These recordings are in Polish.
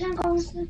上公司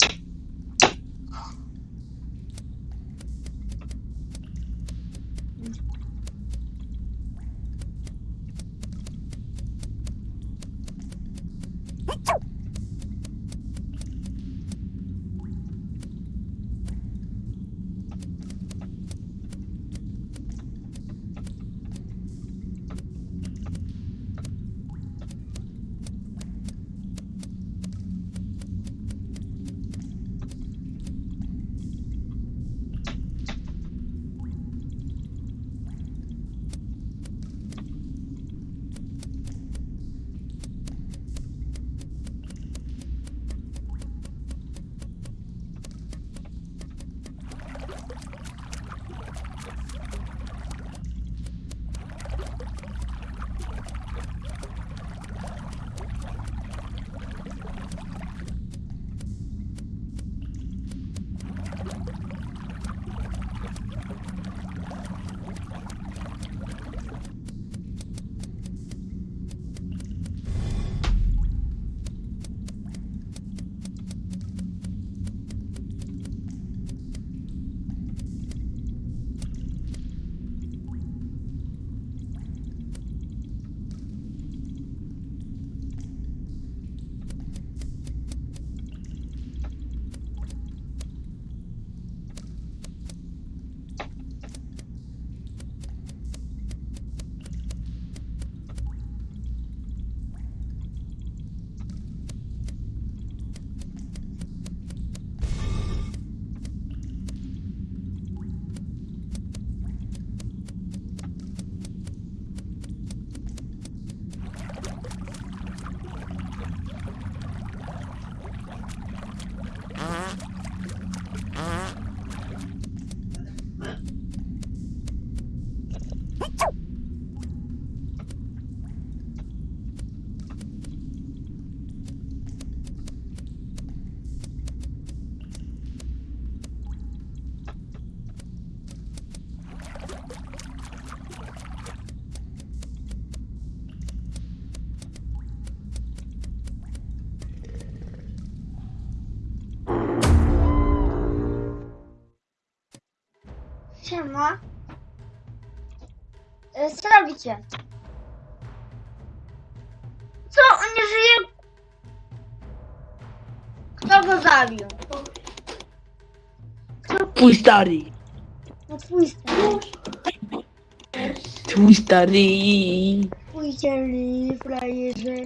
E, Co robicie? Co? On nie żyje? Kto go zabił? Kto? Twój stary. No twój stary. Twój stary. Twój cielny frajerze.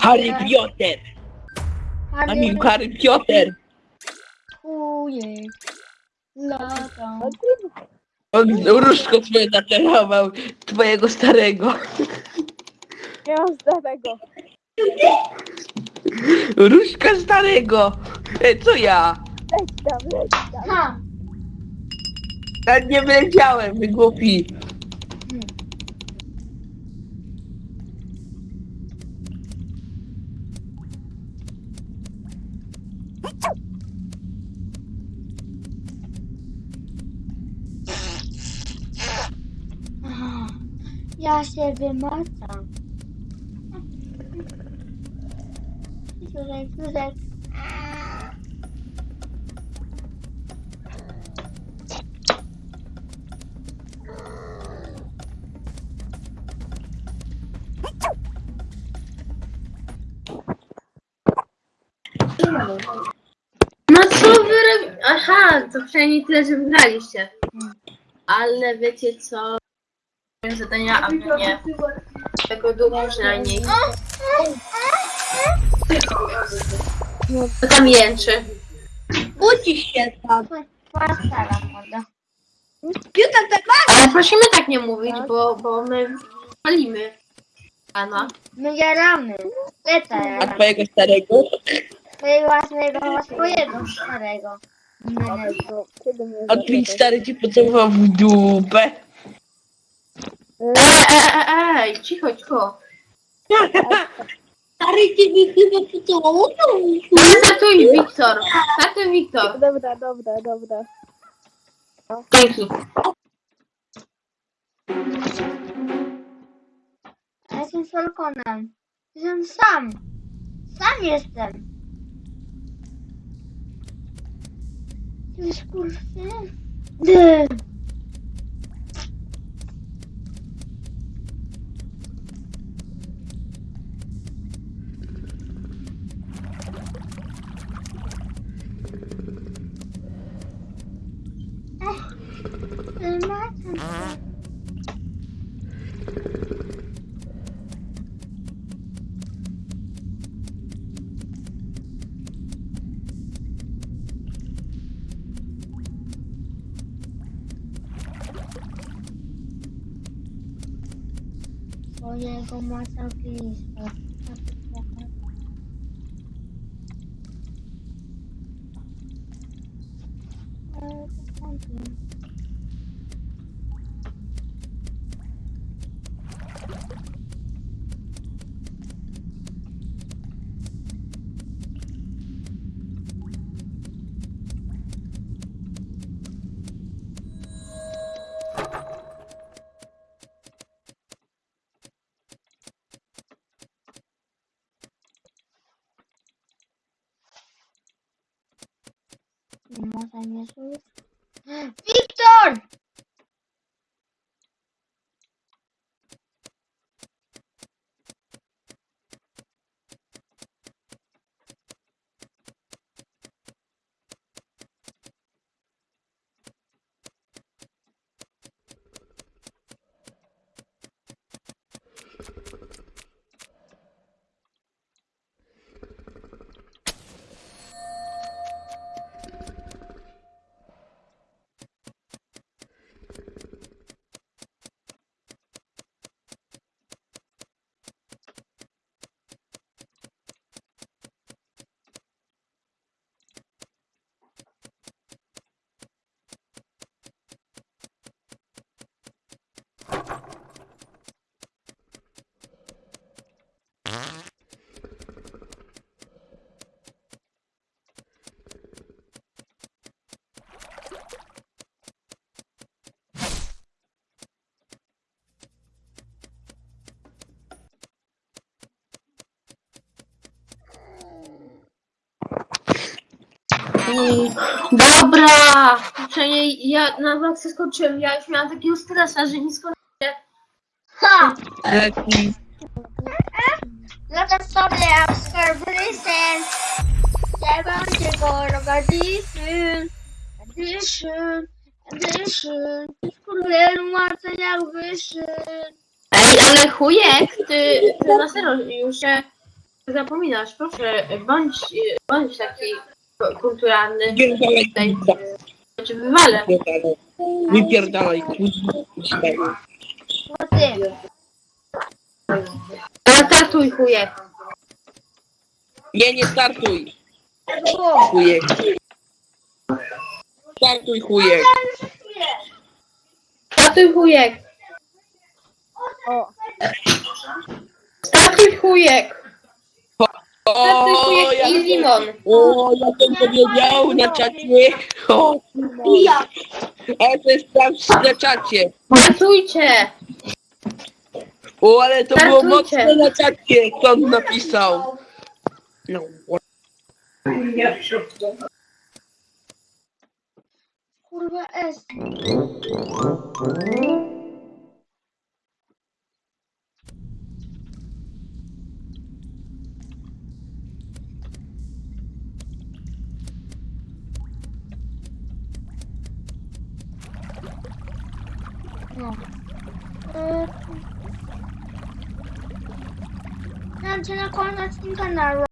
Harry Piotr. A Harry nim Harry Piotr. Twój lata. On różko swoje zaczarował. Twojego starego. Nie mam starego. Różka starego. E, co ja? Leć tam, leć tam. Ha! Ja nie wiedziałem, wy głupi. Ja się wymacam. Tutaj, tutaj. No co wy. Aha, to przynajmniej tyle, że wygraliście. Ale wiecie co? Zadania, a wy nie. Tego długo przynajmniej. To tam jęczy. Ucisz się tam. Piuta tak Ale prosimy tak nie mówić, bo, bo my palimy. Pana. My jaramy. Leta A jaramy. twojego starego? Twojego własnego, swojego starego. A twój stary ci pocałował w dupę. Ej, cicho, cicho. Stary ciebie chyba pocałował. Startuj, Wiktor. Startuj, Wiktor. Dobra, dobra, dobra. Dzięki. Ja jestem Falconem. Jestem sam. Sam jestem. Ty skurwysyn. Ty macie. Swojego macałkista. más años. ¡Ah! ¡Sí! Dobra! Przynajmniej ja na wakcję skończyłem. Ja już miałam takiego stresa, że nie skończyłem. Ha! Eki. Lata sobie skurwysyn. Ja będzie go rogadisyn. Addition. Addition. Skurwysyn łatwo jak wyszyn. Ej, ale chujek, ty, ty na serio już się zapominasz. Proszę, bądź, bądź taki kulturalny. Tutaj, czy wywalę. Wypierdalaj, kuźwa. Bo ty. Tatuj chujek. Nie, nie startuj, chujek. Startuj, chujek. Tatuj chujek. O. Tatuj chujek. O, chujek ja, i limon. o, ja bym powiedział na czacie. O, Ja. ale to jest sprawdź na czacie. Tatujcie. O, ale to było Startujcie. mocne na czacie, co on napisał. No, Kurwa S. No. E, Mam cię na koniec odcinka na